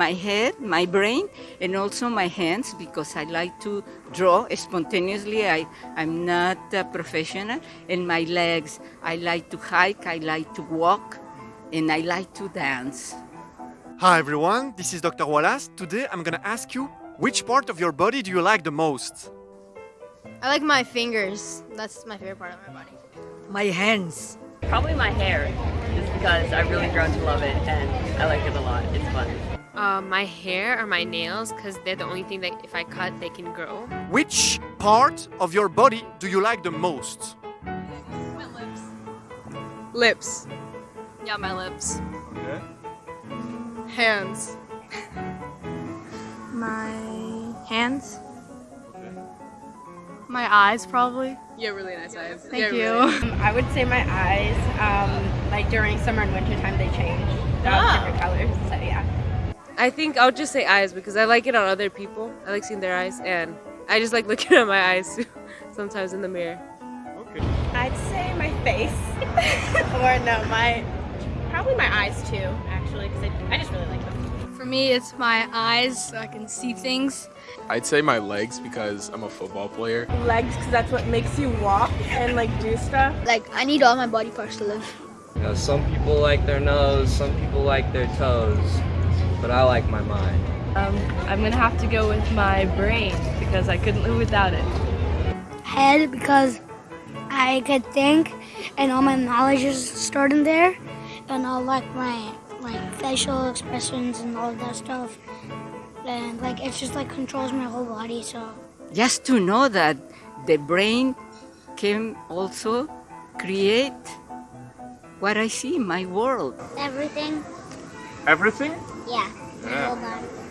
my head, my brain, and also my hands because I like to draw spontaneously. I, I'm not a professional. And my legs, I like to hike, I like to walk, and I like to dance. Hi everyone, this is Dr. Wallace. Today I'm gonna ask you which part of your body do you like the most? I like my fingers. That's my favorite part of my body. My hands. Probably my hair, just because I've really grown to love it and I like it a lot. It's fun. Uh, my hair or my nails, because they're the only thing that if I cut, they can grow. Which part of your body do you like the most? My Lips. Lips. Yeah, my lips. Okay. Hands. My hands. My eyes, probably. Yeah, really nice eyes. Thank Yeah, you. really. I would say my eyes, um, like during summer and winter time, they change. They're all different colors, so yeah. I think I'll just say eyes because I like it on other people. I like seeing their eyes, and I just like looking at my eyes too, sometimes in the mirror. Okay. I'd say my face, or no, my, probably my eyes too, actually, because I, I just really like them. For me, it's my eyes, so I can see things. I'd say my legs because I'm a football player. Legs, because that's what makes you walk and like do stuff. Like, I need all my body parts to live. You know, some people like their nose, some people like their toes, but I like my mind. Um, I'm gonna have to go with my brain because I couldn't live without it. Head because I could think and all my knowledge is stored in there and I like my like facial expressions and all of that stuff and like it's just like controls my whole body so Just to know that the brain can also create what I see in my world. everything Everything? Yeah. yeah.